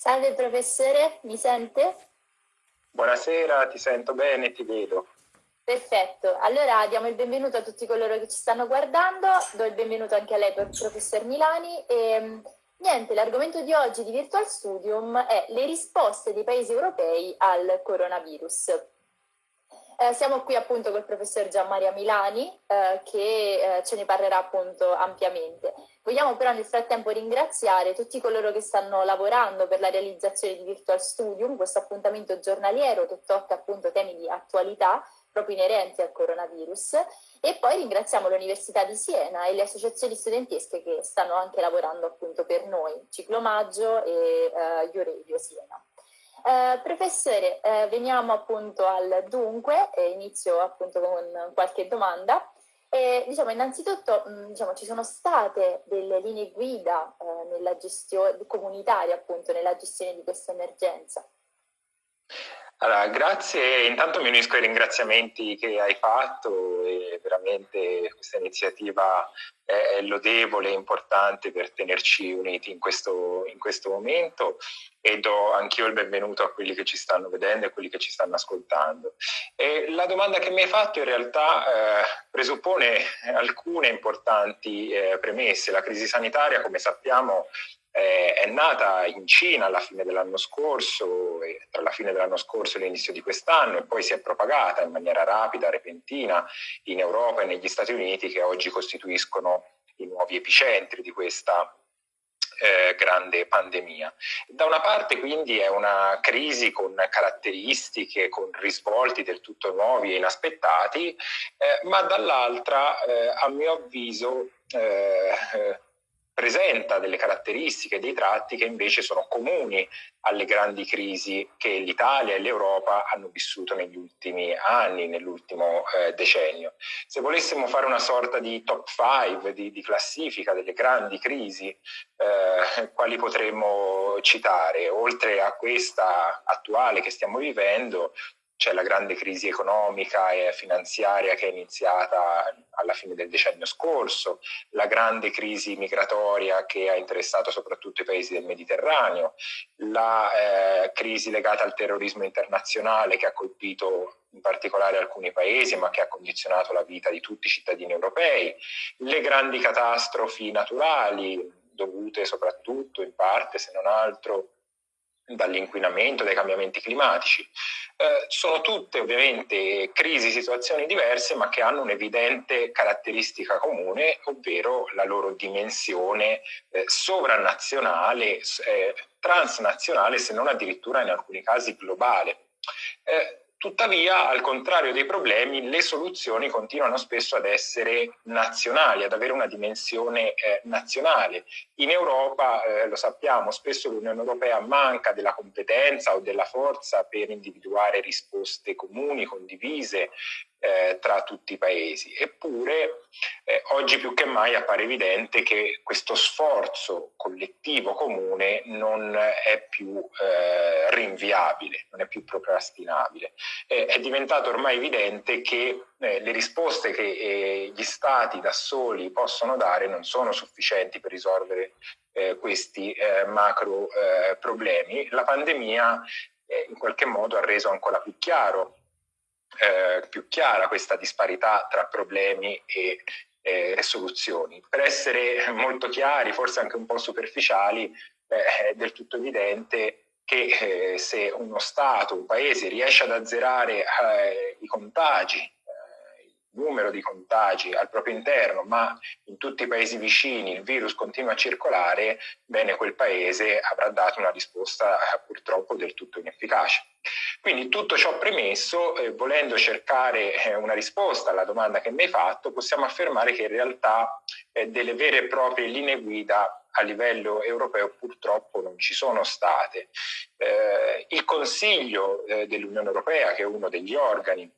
Salve professore, mi sente? Buonasera, ti sento bene, ti vedo. Perfetto, allora diamo il benvenuto a tutti coloro che ci stanno guardando, do il benvenuto anche a lei professor Milani e niente, l'argomento di oggi di Virtual Studium è le risposte dei paesi europei al coronavirus. Eh, siamo qui appunto col professor Gianmaria Milani eh, che eh, ce ne parlerà appunto ampiamente. Vogliamo però nel frattempo ringraziare tutti coloro che stanno lavorando per la realizzazione di Virtual Studium, questo appuntamento giornaliero che tocca appunto temi di attualità proprio inerenti al coronavirus e poi ringraziamo l'Università di Siena e le associazioni studentesche che stanno anche lavorando appunto per noi, Ciclomaggio e uh, Ioredio Siena. Uh, professore, uh, veniamo appunto al dunque, e inizio appunto con qualche domanda. Diciamo, innanzitutto mh, diciamo, ci sono state delle linee guida uh, nella gestione comunitaria appunto nella gestione di questa emergenza? Allora, grazie, intanto mi unisco ai ringraziamenti che hai fatto e veramente questa iniziativa è lodevole e importante per tenerci uniti in questo, in questo momento e do anch'io il benvenuto a quelli che ci stanno vedendo e a quelli che ci stanno ascoltando. E la domanda che mi hai fatto in realtà eh, presuppone alcune importanti eh, premesse. La crisi sanitaria, come sappiamo, eh, è nata in Cina alla fine dell'anno scorso, tra la fine dell'anno scorso e l'inizio di quest'anno, e poi si è propagata in maniera rapida, repentina, in Europa e negli Stati Uniti, che oggi costituiscono i nuovi epicentri di questa eh, grande pandemia. Da una parte quindi è una crisi con caratteristiche, con risvolti del tutto nuovi e inaspettati, eh, ma dall'altra, eh, a mio avviso, eh, eh, presenta delle caratteristiche, dei tratti che invece sono comuni alle grandi crisi che l'Italia e l'Europa hanno vissuto negli ultimi anni, nell'ultimo eh, decennio. Se volessimo fare una sorta di top 5, di, di classifica delle grandi crisi, eh, quali potremmo citare? Oltre a questa attuale che stiamo vivendo, c'è la grande crisi economica e finanziaria che è iniziata alla fine del decennio scorso, la grande crisi migratoria che ha interessato soprattutto i paesi del Mediterraneo, la eh, crisi legata al terrorismo internazionale che ha colpito in particolare alcuni paesi ma che ha condizionato la vita di tutti i cittadini europei, le grandi catastrofi naturali dovute soprattutto in parte se non altro dall'inquinamento, dai cambiamenti climatici. Eh, sono tutte ovviamente crisi, situazioni diverse, ma che hanno un'evidente caratteristica comune, ovvero la loro dimensione eh, sovranazionale, eh, transnazionale, se non addirittura in alcuni casi globale. Eh, Tuttavia, al contrario dei problemi, le soluzioni continuano spesso ad essere nazionali, ad avere una dimensione eh, nazionale. In Europa, eh, lo sappiamo, spesso l'Unione Europea manca della competenza o della forza per individuare risposte comuni, condivise, eh, tra tutti i paesi. Eppure eh, oggi più che mai appare evidente che questo sforzo collettivo comune non è più eh, rinviabile, non è più procrastinabile. è diventato ormai evidente che eh, le risposte che eh, gli stati da soli possono dare non sono sufficienti per risolvere eh, questi macro problemi. La pandemia in qualche modo ha reso ancora più chiaro eh, più chiara questa disparità tra problemi e, e, soluzioni. Per essere molto chiari, forse anche un po' superficiali, eh, è del tutto evidente che eh, se uno Stato, un Paese riesce ad azzerare eh, i contagi numero di contagi al proprio interno, ma in tutti i paesi vicini il virus continua a circolare, bene quel paese avrà dato una risposta eh, purtroppo del tutto inefficace. Quindi tutto ciò premesso, eh, volendo cercare eh, una risposta alla domanda che mi hai fatto, possiamo affermare che in realtà eh, delle vere e proprie linee guida a livello europeo purtroppo non ci sono state. Eh, il Consiglio eh, dell'Unione Europea, che è uno degli organi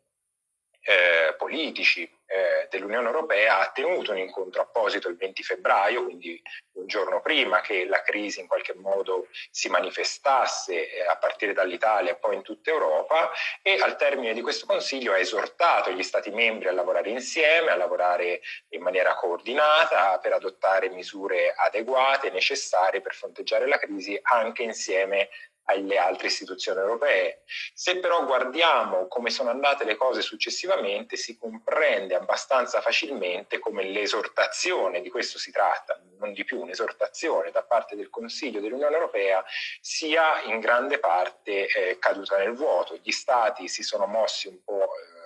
eh, politici eh, dell'Unione Europea ha tenuto un incontro apposito il 20 febbraio, quindi un giorno prima che la crisi in qualche modo si manifestasse eh, a partire dall'Italia e poi in tutta Europa e al termine di questo Consiglio ha esortato gli Stati membri a lavorare insieme, a lavorare in maniera coordinata per adottare misure adeguate necessarie per fronteggiare la crisi anche insieme alle altre istituzioni europee. Se però guardiamo come sono andate le cose successivamente, si comprende abbastanza facilmente come l'esortazione, di questo si tratta, non di più un'esortazione da parte del Consiglio dell'Unione Europea, sia in grande parte eh, caduta nel vuoto. Gli Stati si sono mossi un po' eh,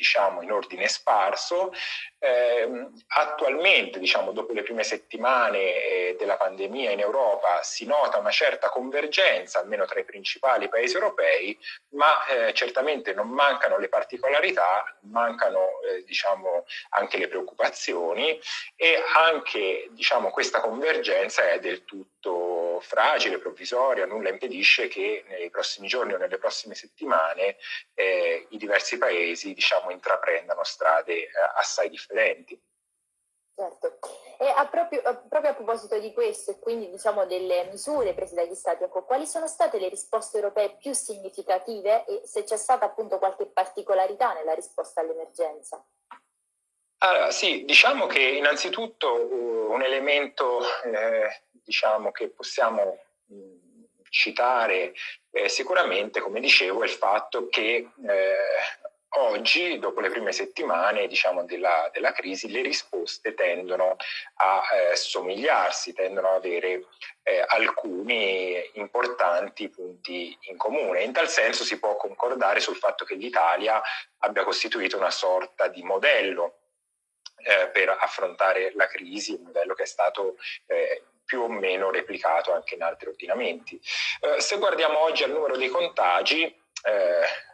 diciamo in ordine sparso. Eh, attualmente, diciamo, dopo le prime settimane eh, della pandemia in Europa si nota una certa convergenza, almeno tra i principali paesi europei, ma eh, certamente non mancano le particolarità, mancano eh, diciamo, anche le preoccupazioni e anche diciamo, questa convergenza è del tutto fragile, provvisoria, nulla impedisce che nei prossimi giorni o nelle prossime settimane eh, i diversi paesi diciamo, intraprendano strade eh, assai differenti. Certo, e a proprio, a proprio, a proposito di questo e quindi diciamo delle misure prese dagli Stati, ecco, quali sono state le risposte europee più significative e se c'è stata appunto qualche particolarità nella risposta all'emergenza? Allora, sì, diciamo che innanzitutto uh, un elemento eh, diciamo, che possiamo mh, citare eh, sicuramente, come dicevo, è il fatto che eh, oggi, dopo le prime settimane diciamo, della, della, crisi, le risposte tendono a eh, somigliarsi, tendono ad avere eh, alcuni importanti punti in comune. In tal senso si può concordare sul fatto che l'Italia abbia costituito una sorta di modello eh, per affrontare la crisi, un modello che è stato eh, più o meno replicato anche in altri ordinamenti. Eh, se guardiamo oggi al numero dei contagi, eh,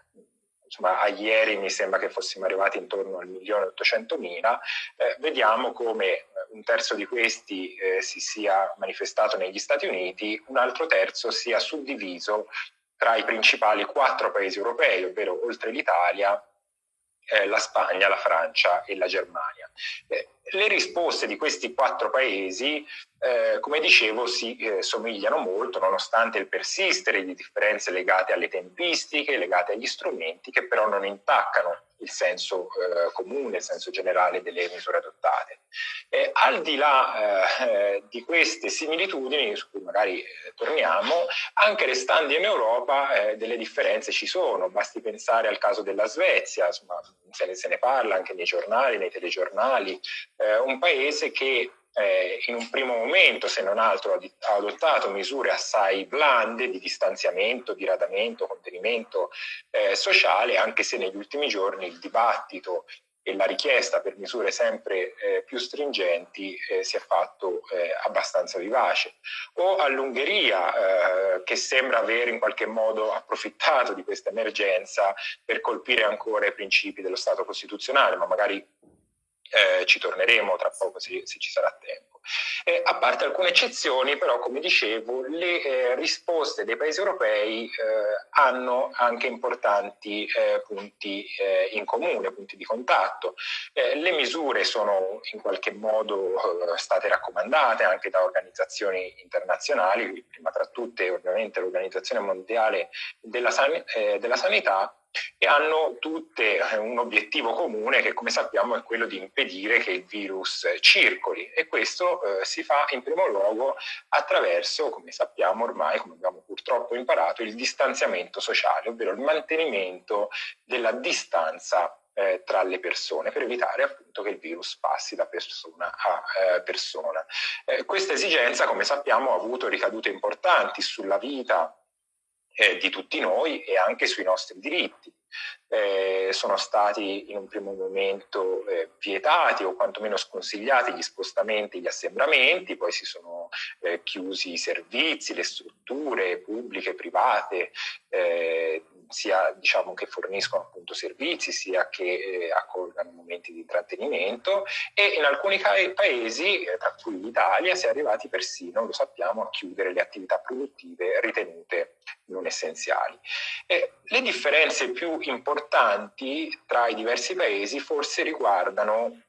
insomma a ieri mi sembra che fossimo arrivati intorno al milione e ottocentomila, eh, vediamo come un terzo di questi eh, si sia manifestato negli Stati Uniti, un altro terzo sia suddiviso tra i principali quattro paesi europei, ovvero oltre l'Italia, eh, la Spagna, la Francia e la Germania. Eh, le risposte di questi quattro paesi, eh, come dicevo, si eh, somigliano molto nonostante il persistere di differenze legate alle tempistiche, legate agli strumenti, che però non intaccano il senso eh, comune, il senso generale delle misure adottate. Eh, al di là eh, di queste similitudini, su cui magari eh, torniamo, anche restando in Europa eh, delle differenze ci sono, basti pensare al caso della Svezia, insomma, se ne, se ne parla anche nei giornali, nei telegiornali, eh, un paese che eh, in un primo momento, se non altro, ha adottato misure assai blande di distanziamento, di radamento, contenimento eh, sociale, anche se negli ultimi giorni il dibattito e la richiesta per misure sempre eh, più stringenti eh, si è fatto eh, abbastanza vivace. O all'Ungheria, eh, che sembra aver in qualche modo approfittato di questa emergenza per colpire ancora i principi dello Stato costituzionale, ma magari eh, ci torneremo tra poco se, se ci sarà tempo. Eh, a parte alcune eccezioni, però, come dicevo, le eh, risposte dei paesi europei eh, hanno anche importanti eh, punti eh, in comune, punti di contatto. Eh, le misure sono in qualche modo state raccomandate anche da organizzazioni internazionali, prima tra tutte ovviamente l'Organizzazione Mondiale della, San della Sanità, e hanno tutte eh, un obiettivo comune che come sappiamo è quello di impedire che il virus circoli e questo eh, si fa in primo luogo attraverso, come sappiamo ormai, come abbiamo purtroppo imparato, il distanziamento sociale, ovvero il mantenimento della distanza eh, tra le persone per evitare appunto che il virus passi da persona a eh, persona. Eh, questa esigenza, come sappiamo, ha avuto ricadute importanti sulla vita eh, di tutti noi e anche sui nostri diritti. Eh, sono stati in un primo momento eh, vietati o quantomeno sconsigliati gli spostamenti, gli assembramenti, poi si sono eh, chiusi i servizi, le strutture pubbliche, private, eh, sia diciamo, che forniscono appunto servizi, sia che eh, accolgano momenti di intrattenimento e in alcuni paesi, eh, tra cui l'Italia, si è arrivati persino, lo sappiamo, a chiudere le attività produttive ritenute non essenziali. E le differenze più importanti tra i diversi paesi forse riguardano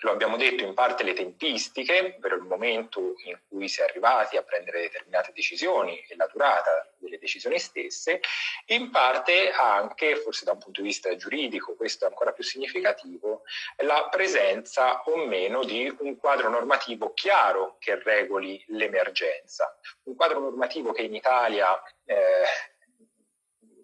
lo abbiamo detto in parte le tempistiche, ovvero il momento in cui si è arrivati a prendere determinate decisioni e la durata delle decisioni stesse, in parte anche, forse da un punto di vista giuridico, questo è ancora più significativo, la presenza o meno di un quadro normativo chiaro che regoli l'emergenza. Un quadro normativo che in Italia eh,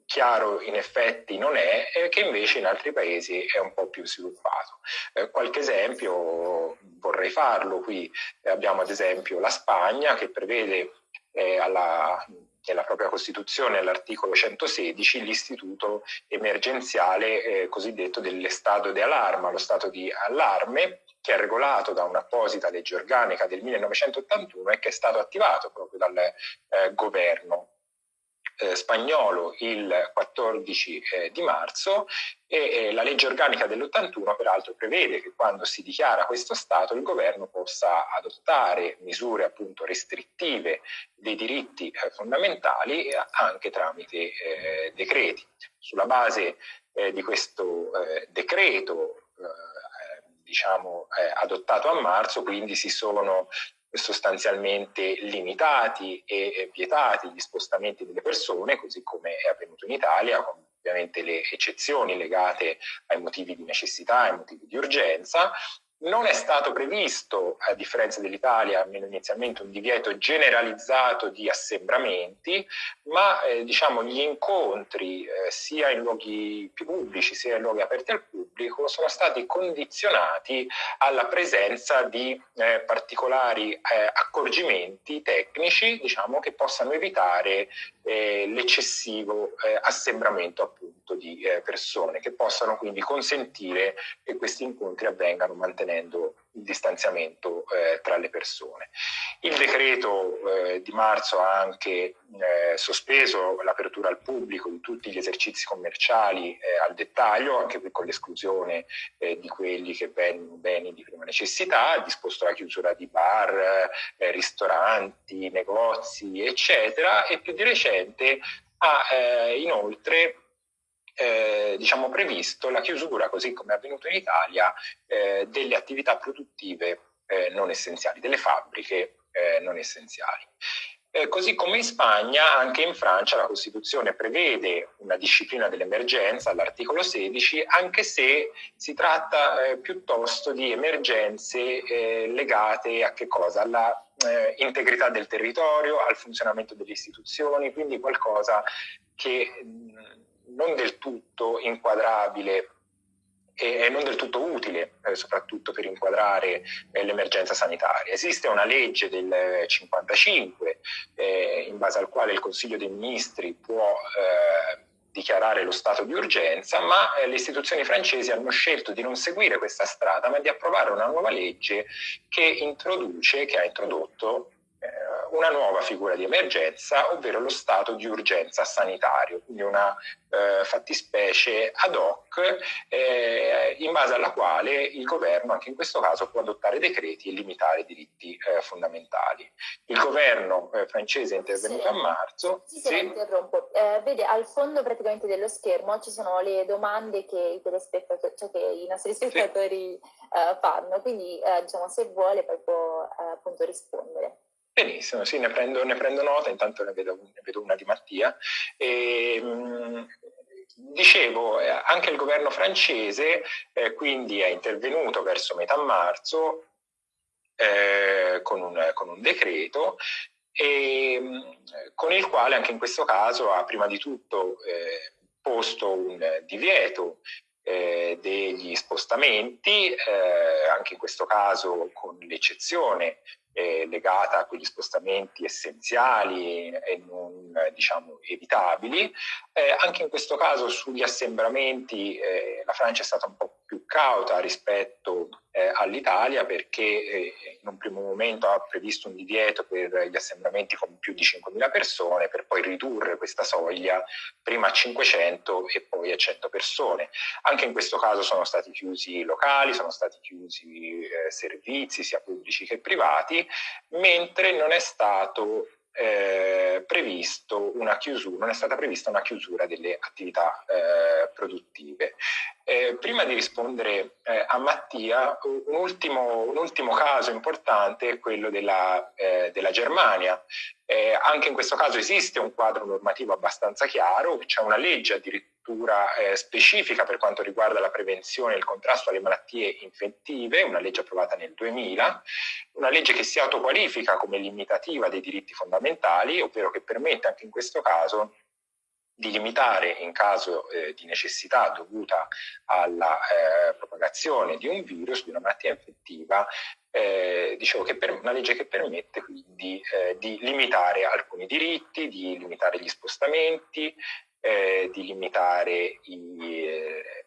chiaro in effetti non è e che invece in altri paesi è un po' più sviluppato. Eh, qualche esempio vorrei farlo qui, abbiamo ad esempio la Spagna che prevede eh, alla, nella propria Costituzione, all'articolo 116, l'istituto emergenziale eh, cosiddetto dell'estato di allarma, lo stato di allarme che è regolato da un'apposita legge organica del 1981 e che è stato attivato proprio dal eh, governo eh, spagnolo il 14 eh, di marzo e eh, la legge organica dell'81 peraltro prevede che quando si dichiara questo stato il governo possa adottare misure appunto restrittive dei diritti eh, fondamentali anche tramite eh, decreti. Sulla base eh, di questo decreto diciamo, adottato a marzo, quindi si sono sostanzialmente limitati e vietati gli spostamenti delle persone, così come è avvenuto in Italia, con ovviamente le eccezioni legate ai motivi di necessità, ai motivi di urgenza, non è stato previsto, a differenza dell'Italia, almeno inizialmente, un divieto generalizzato di assembramenti, ma eh, diciamo, gli incontri eh, sia in luoghi pubblici sia in luoghi aperti al pubblico sono stati condizionati alla presenza di eh, particolari eh, accorgimenti tecnici diciamo, che possano evitare eh, l'eccessivo eh, assembramento appunto di persone, che possano quindi consentire che questi incontri avvengano mantenendo il distanziamento eh, tra le persone. Il decreto eh, di marzo ha anche eh, sospeso l'apertura al pubblico di tutti gli esercizi commerciali eh, al dettaglio, anche con l'esclusione eh, di quelli che vengono beni di prima necessità, ha disposto la chiusura di bar, eh, ristoranti, negozi, eccetera, e più di recente ha inoltre eh, diciamo, previsto la chiusura, così come è avvenuto in Italia, eh, delle attività produttive eh, non essenziali, delle fabbriche eh, non essenziali. Eh, così come in Spagna, anche in Francia la Costituzione prevede una disciplina dell'emergenza all'articolo 16, anche se si tratta piuttosto di emergenze legate a che cosa? Alla integrità del territorio, al funzionamento delle istituzioni, quindi qualcosa che mh, non del tutto inquadrabile e non del tutto utile, eh, soprattutto per inquadrare eh, l'emergenza sanitaria. Esiste una legge del 55 eh, in base al quale il Consiglio dei Ministri può eh, dichiarare lo stato di urgenza, ma eh, le istituzioni francesi hanno scelto di non seguire questa strada, ma di approvare una nuova legge che introduce, che ha introdotto una nuova figura di emergenza, ovvero lo stato di urgenza sanitario, quindi una eh, fattispecie ad hoc eh, in base alla quale il governo anche in questo caso può adottare decreti e limitare diritti eh, fondamentali. Il governo eh, francese è intervenuto sì. a marzo. Sì, sì, interrompo. Eh, vede, al fondo praticamente dello schermo ci sono le domande che i telespettatori, cioè che i nostri spettatori sì. Eh, fanno, quindi diciamo se vuole poi può appunto rispondere. Benissimo, sì, ne prendo, ne prendo nota, intanto ne vedo, ne vedo una di Mattia. E, mh, dicevo, eh, anche il governo francese eh, quindi è intervenuto verso metà marzo eh, con, un, con, un, decreto e, mh, con il quale anche in questo caso ha prima di tutto eh, posto un divieto eh, degli spostamenti, eh, anche in questo caso con l'eccezione eh, legata a quegli spostamenti essenziali e non diciamo, evitabili. Eh, anche in questo caso sugli assembramenti eh, la Francia è stata un po' più cauta rispetto eh, all'Italia perché eh, in un primo momento ha previsto un divieto per gli assembramenti con più di 5.000 persone per poi ridurre questa soglia prima a 500 e poi a 100 persone. Anche in questo caso sono stati chiusi locali, sono stati chiusi eh, servizi sia pubblici che privati, mentre non è stato eh, previsto una chiusura, non è stata prevista una chiusura delle attività eh, produttive. Eh, prima di rispondere eh, a Mattia, un ultimo, un ultimo, caso importante è quello della, eh, della Germania. Anche in questo caso esiste un quadro normativo abbastanza chiaro, c'è una legge addirittura struttura eh, specifica per quanto riguarda la prevenzione e il contrasto alle malattie infettive, una legge approvata nel 2000, una legge che si autoqualifica come limitativa dei diritti fondamentali, ovvero che permette anche in questo caso di limitare in caso eh, di necessità dovuta alla eh, propagazione di un virus, di una malattia infettiva, eh, dicevo che per, una legge che permette quindi eh, di limitare alcuni diritti, di limitare gli spostamenti, eh, di limitare i, eh,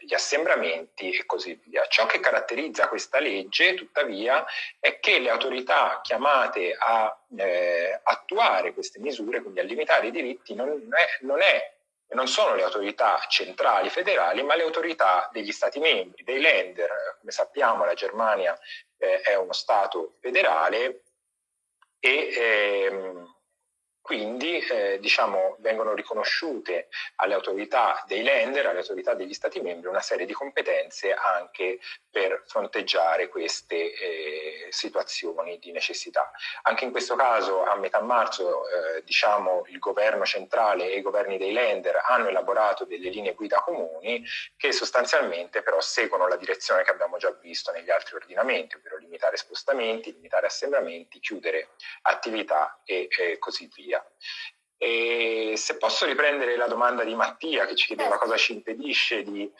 gli assembramenti e così via. Ciò che caratterizza questa legge, tuttavia, è che le autorità chiamate a eh, attuare queste misure, quindi a limitare i diritti, non, è, non, è, non sono le autorità centrali federali, ma le autorità degli Stati membri, dei lender. Come sappiamo la Germania eh, è uno Stato federale e ehm, quindi eh, diciamo, vengono riconosciute alle autorità dei lender, alle autorità degli Stati membri, una serie di competenze anche per fronteggiare queste eh, situazioni di necessità. Anche in questo caso a metà marzo eh, diciamo, il governo centrale e i governi dei lender hanno elaborato delle linee guida comuni che sostanzialmente però seguono la direzione che abbiamo già visto negli altri ordinamenti, ovvero limitare spostamenti, limitare assembramenti, chiudere attività e così via via. E se posso riprendere la domanda di Mattia che ci chiedeva certo. cosa ci impedisce di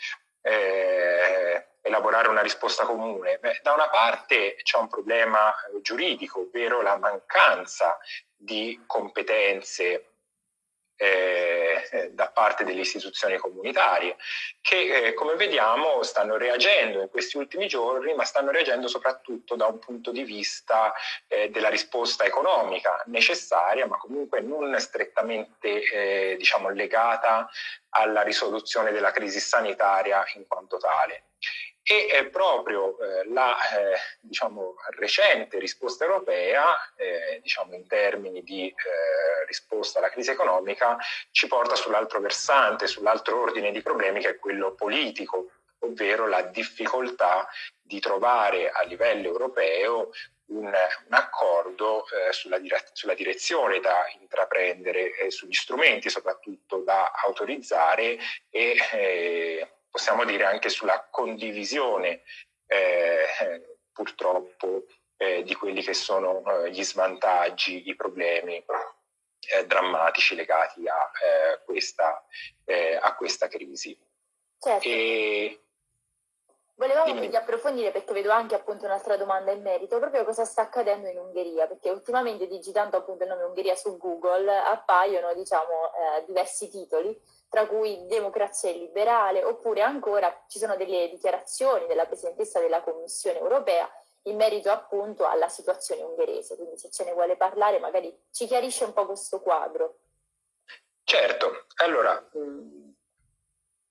eh, elaborare una risposta comune, Beh, da una parte c'è un problema giuridico, ovvero la mancanza di competenze eh, da parte delle istituzioni comunitarie, che eh, come vediamo stanno reagendo in questi ultimi giorni, ma stanno reagendo soprattutto da un punto di vista eh, della risposta economica necessaria, ma comunque non strettamente eh, diciamo, legata alla risoluzione della crisi sanitaria in quanto tale e eh, proprio eh, la eh, diciamo, recente risposta europea, diciamo in termini di risposta alla crisi economica, ci porta sull'altro versante, sull'altro ordine di problemi che è quello politico, ovvero la difficoltà di trovare a livello europeo un, un accordo eh, sulla, dire sulla, direzione da intraprendere, eh, sugli strumenti soprattutto da autorizzare e eh, possiamo dire anche sulla condivisione eh, purtroppo eh, di quelli che sono eh, gli svantaggi, i problemi eh, drammatici legati a, eh, questa, eh, a questa, crisi. Certo. E... Volevamo quindi approfondire perché vedo anche appunto un'altra domanda in merito, proprio cosa sta accadendo in Ungheria, perché ultimamente digitando appunto il nome Ungheria su Google appaiono diciamo diversi titoli tra cui democrazia liberale, oppure ancora ci sono delle dichiarazioni della Presidentessa della Commissione europea in merito appunto alla situazione ungherese, quindi se ce ne vuole parlare magari ci chiarisce un po' questo quadro. Certo, allora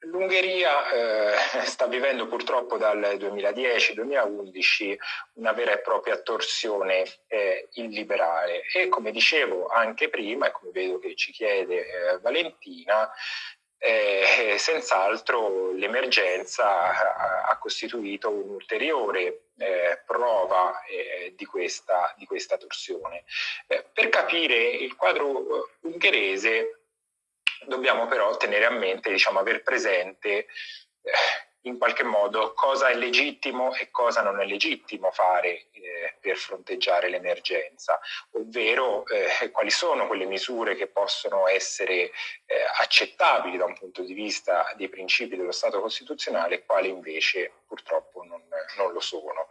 l'Ungheria eh, sta vivendo purtroppo dal 2010-2011 una vera e propria torsione eh, illiberale e come dicevo anche prima e come vedo che ci chiede eh, Valentina, eh, senz'altro l'emergenza ha, costituito un'ulteriore eh, prova eh, di, questa, di, questa, torsione. Eh, per capire il quadro ungherese dobbiamo però tenere a mente, diciamo, aver presente eh, in qualche modo cosa è legittimo e cosa non è legittimo fare eh, per fronteggiare l'emergenza, ovvero eh, quali sono quelle misure che possono essere eh, accettabili da un punto di vista dei principi dello Stato costituzionale e quali invece purtroppo non, non lo sono.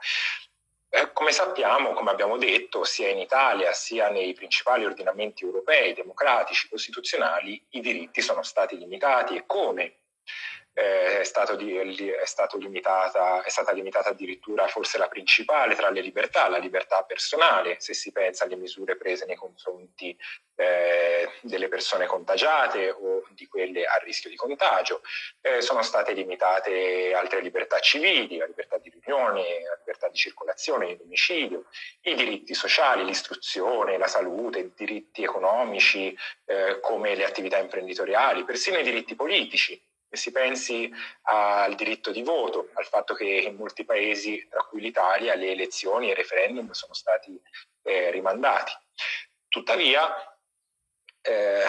Eh, come sappiamo, come abbiamo detto, sia in Italia sia nei principali ordinamenti europei, democratici, costituzionali, i diritti sono stati limitati. E come eh, è, stato di, è, stato limitata, è stata limitata addirittura forse la principale tra le libertà, la libertà personale, se si pensa alle misure prese nei confronti eh, delle persone contagiate o di quelle a rischio di contagio. Eh, sono state limitate altre libertà civili, la libertà di riunione, la libertà di circolazione, di domicilio, i diritti sociali, l'istruzione, la salute, i diritti economici eh, come le attività imprenditoriali, persino i diritti politici e si pensi al diritto di voto, al fatto che in molti paesi, tra cui l'Italia, le elezioni e i referendum sono stati eh, rimandati. Tuttavia, eh,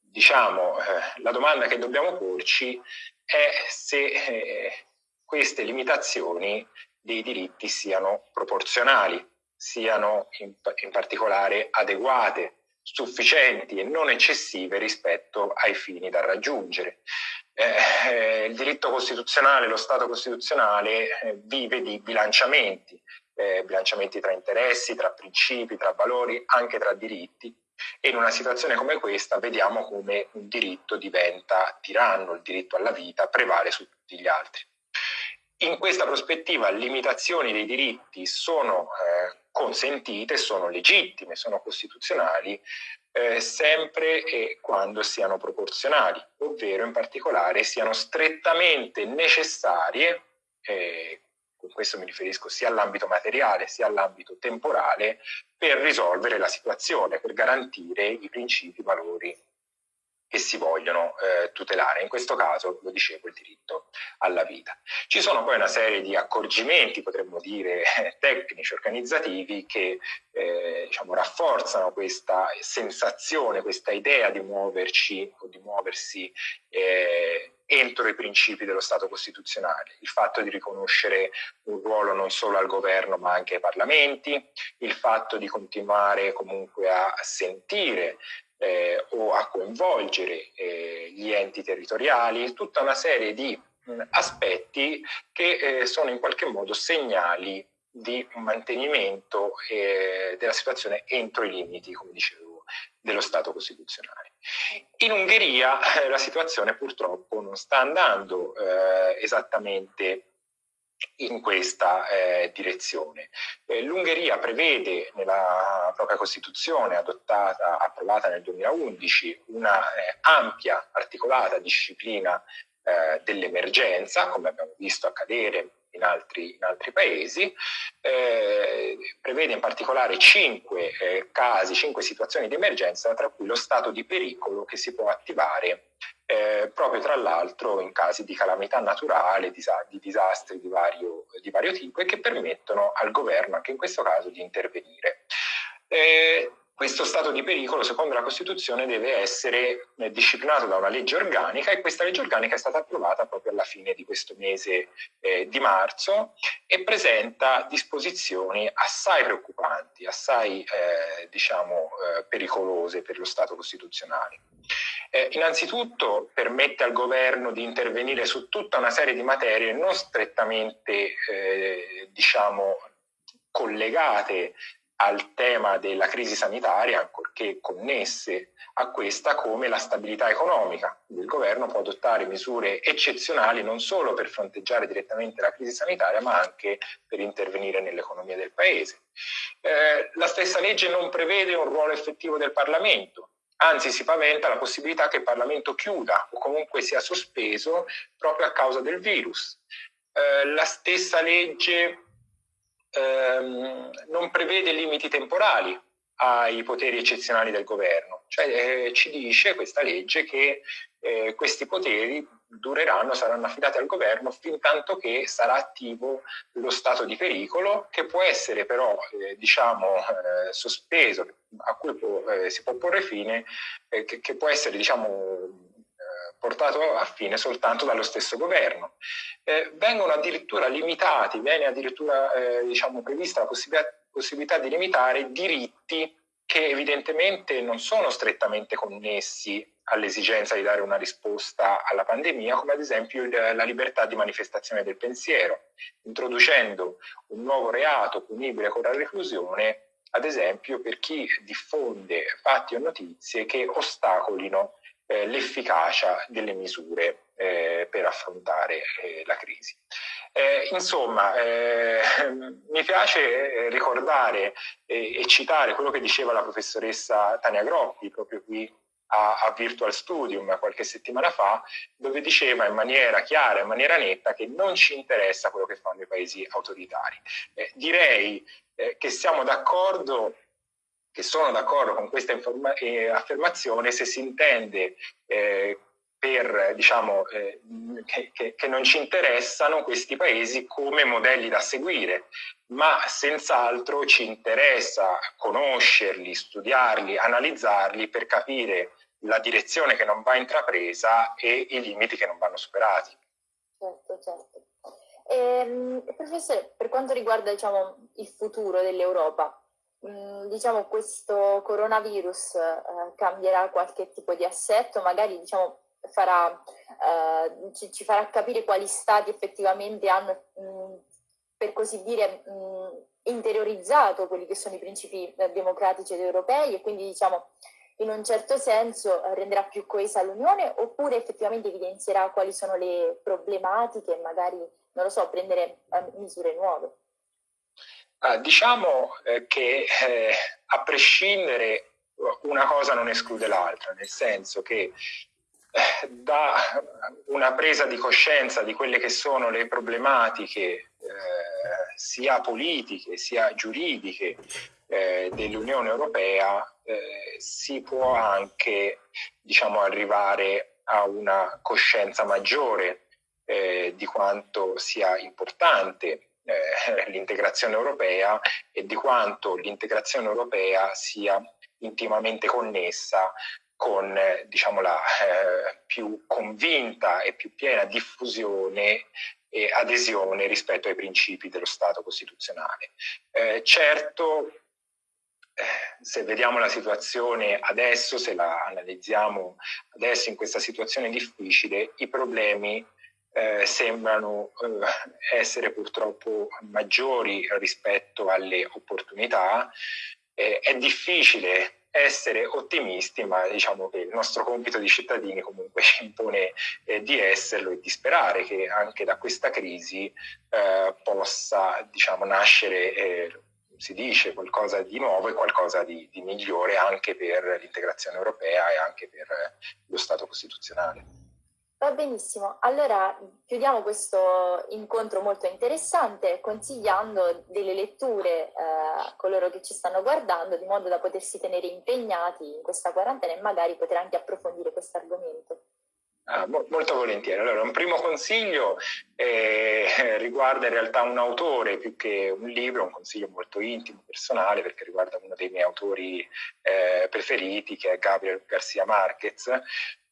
diciamo, eh, la domanda che dobbiamo porci è se eh, queste limitazioni dei diritti siano proporzionali, siano in, in particolare adeguate, sufficienti e non eccessive rispetto ai fini da raggiungere. Eh, il diritto costituzionale, lo Stato costituzionale eh, vive di bilanciamenti, eh, bilanciamenti tra interessi, tra principi, tra valori, anche tra diritti. E in una situazione come questa vediamo come un diritto diventa tiranno, il diritto alla vita prevale su tutti gli altri. In questa prospettiva limitazioni dei diritti sono eh, consentite, sono legittime, sono costituzionali, eh, sempre e quando siano proporzionali, ovvero in particolare siano strettamente necessarie, eh, con questo mi riferisco sia all'ambito materiale sia all'ambito temporale, per risolvere la situazione, per garantire i principi, i valori che si vogliono eh, tutelare. In questo caso, lo dicevo, il diritto alla vita. Ci sono poi una serie di accorgimenti, potremmo dire, tecnici, organizzativi, che eh, diciamo, rafforzano questa sensazione, questa idea di muoverci o di muoversi eh, entro i principi dello Stato costituzionale, il fatto di riconoscere un ruolo non solo al governo ma anche ai parlamenti, il fatto di continuare comunque a sentire eh, o a coinvolgere eh, gli enti territoriali, tutta una serie di mh, aspetti che eh, sono in qualche modo segnali di mantenimento eh, della situazione entro i limiti, come dicevo, dello Stato costituzionale. In Ungheria eh, la situazione purtroppo non sta andando eh, esattamente in questa eh, direzione. Eh, L'Ungheria prevede nella propria Costituzione adottata, approvata nel 2011, una eh, ampia, articolata disciplina eh, dell'emergenza, come abbiamo visto accadere in altri, in altri paesi, eh, prevede in particolare cinque eh, casi, cinque situazioni di emergenza, tra cui lo stato di pericolo che si può attivare eh, proprio tra l'altro in casi di calamità naturale, di disastri di vario, di vario, tipo e che permettono al governo, anche in questo caso, di intervenire. Eh, questo stato di pericolo, secondo la Costituzione, deve essere eh, disciplinato da una legge organica e questa legge organica è stata approvata proprio alla fine di questo mese eh, di marzo e presenta disposizioni assai preoccupanti, assai eh, diciamo, eh, pericolose per lo Stato costituzionale. Eh, innanzitutto permette al governo di intervenire su tutta una serie di materie non strettamente eh, diciamo, collegate al tema della crisi sanitaria, ancorché connesse a questa, come la stabilità economica. Il governo può adottare misure eccezionali non solo per fronteggiare direttamente la crisi sanitaria, ma anche per intervenire nell'economia del Paese. Eh, la stessa legge non prevede un ruolo effettivo del Parlamento, anzi si paventa la possibilità che il Parlamento chiuda o comunque sia sospeso proprio a causa del virus. Eh, la stessa legge ehm, non prevede limiti temporali ai poteri eccezionali del governo, cioè eh, ci dice questa legge che eh, questi poteri dureranno, saranno affidati al governo fin tanto che sarà attivo lo stato di pericolo che può essere però eh, diciamo eh, sospeso, a cui può, eh, si può porre fine, eh, che, che, può essere diciamo portato a fine soltanto dallo stesso governo. Eh, vengono addirittura limitati, viene addirittura eh, diciamo, prevista la possibilità, possibilità di limitare diritti che evidentemente non sono strettamente connessi all'esigenza di dare una risposta alla pandemia, come ad esempio la libertà di manifestazione del pensiero, introducendo un nuovo reato punibile con la reclusione, ad esempio per chi diffonde fatti o notizie che ostacolino eh, l'efficacia delle misure eh, per affrontare eh, la crisi. Eh, insomma, eh, mi piace eh, ricordare e citare quello che diceva la professoressa Tania Groppi proprio qui a, a, Virtual Studium qualche settimana fa, dove diceva in maniera chiara, in maniera netta, che non ci interessa quello che fanno i paesi autoritari. Eh, direi eh, che siamo d'accordo che sono d'accordo con questa eh, affermazione se si intende eh, per, diciamo, eh, che, che, non ci interessano questi paesi come modelli da seguire, ma senz'altro ci interessa conoscerli, studiarli, analizzarli per capire la direzione che non va intrapresa e i limiti che non vanno superati. Certo, certo. Ehm, professore, per quanto riguarda diciamo, il futuro dell'Europa, Mm, diciamo questo coronavirus eh, cambierà qualche tipo di assetto, magari diciamo, farà, eh, ci, ci, farà capire quali stati effettivamente hanno, mh, mm, per così dire, mh, mm, interiorizzato quelli che sono i principi eh, democratici ed europei e quindi diciamo in un certo senso eh, renderà più coesa l'Unione oppure effettivamente evidenzierà quali sono le problematiche e magari, non lo so, prendere eh, misure nuove. Uh, diciamo eh, che eh, a prescindere una cosa non esclude l'altra, nel senso che eh, da una presa di coscienza di quelle che sono le problematiche eh, sia politiche sia giuridiche dell'Unione Europea eh, si può anche diciamo, arrivare a una coscienza maggiore di quanto sia importante eh, l'integrazione europea e di quanto l'integrazione europea sia intimamente connessa con eh, diciamo, la eh, più convinta e più piena diffusione e adesione rispetto ai principi dello Stato costituzionale. Eh, certo, eh, se vediamo la situazione adesso, se la analizziamo adesso in questa situazione difficile, i problemi eh, sembrano eh, essere purtroppo maggiori rispetto alle opportunità. Eh, è difficile essere ottimisti, ma diciamo che il nostro compito di cittadini comunque ci impone eh, di esserlo e di sperare che anche da questa crisi eh, possa diciamo, nascere eh, si dice qualcosa di nuovo e qualcosa di, di migliore anche per l'integrazione europea e anche per lo Stato costituzionale. Va benissimo, allora chiudiamo questo incontro molto interessante consigliando delle letture eh, a coloro che ci stanno guardando di modo da potersi tenere impegnati in questa quarantena e magari poter anche approfondire questo argomento. Ah, molto volentieri. Allora, un primo consiglio eh, riguarda in realtà un autore più che un libro, un consiglio molto intimo, personale, perché riguarda uno dei miei autori eh, preferiti, che è Gabriel Garcia Marquez,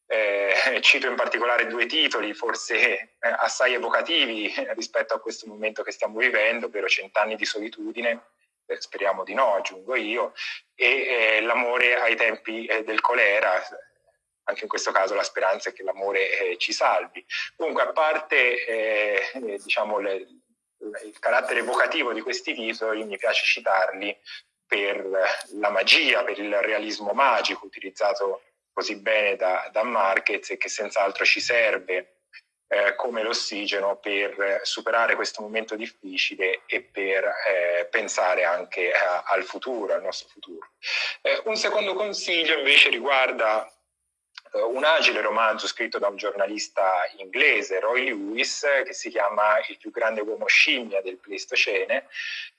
eh, cito in particolare due titoli, forse eh, assai evocativi rispetto a questo momento che stiamo vivendo, ovvero Cent'anni di solitudine, eh, speriamo di no, aggiungo io, e eh, L'amore ai tempi eh, del colera, anche in questo caso la speranza è che l'amore eh, ci salvi. Comunque, a parte diciamo, le, il carattere evocativo di questi titoli, mi piace citarli per la magia, per il realismo magico utilizzato così bene da, da Marquez e che senz'altro ci serve eh, come l'ossigeno per superare questo momento difficile e per eh, pensare anche a, al futuro, al nostro futuro. Eh, un secondo consiglio invece riguarda eh, un agile romanzo scritto da un giornalista inglese, Roy Lewis, che si chiama Il più grande uomo scimmia del Pleistocene,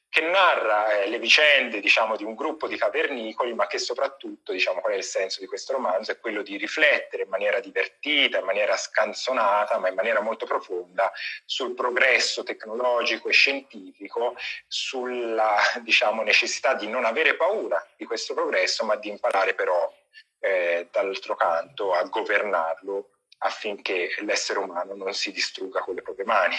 che narra eh, le vicende diciamo, di un gruppo di cavernicoli, ma che soprattutto, diciamo, qual è il senso di questo romanzo, è quello di riflettere in maniera divertita, in maniera scanzonata, ma in maniera molto profonda sul progresso tecnologico e scientifico, sulla diciamo, necessità di non avere paura di questo progresso, ma di imparare però eh, dall'altro canto a governarlo affinché l'essere umano non si distrugga con le proprie mani.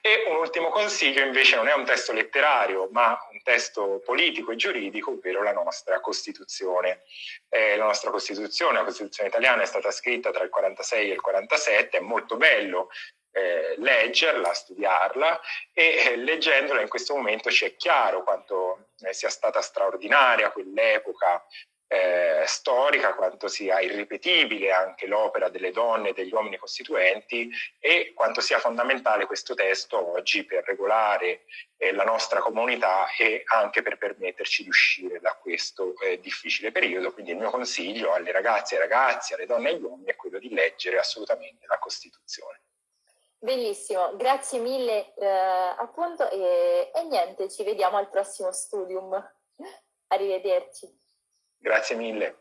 E un ultimo consiglio invece non è un testo letterario, ma un testo politico e giuridico, ovvero la nostra Costituzione. Eh, la nostra Costituzione, la Costituzione italiana, è stata scritta tra il 46 e il 47, è molto bello eh, leggerla, studiarla e eh, leggendola in questo momento ci è chiaro quanto eh, sia stata straordinaria quell'epoca eh, storica, quanto sia irripetibile anche l'opera delle donne e degli uomini costituenti e quanto sia fondamentale questo testo oggi per regolare eh, la nostra comunità e anche per permetterci di uscire da questo eh, difficile periodo. Quindi il mio consiglio alle ragazze e ragazzi, alle donne e agli uomini è quello di leggere assolutamente la Costituzione. Bellissimo, grazie mille eh, appunto e, e niente, ci vediamo al prossimo studium. Arrivederci. Grazie mille.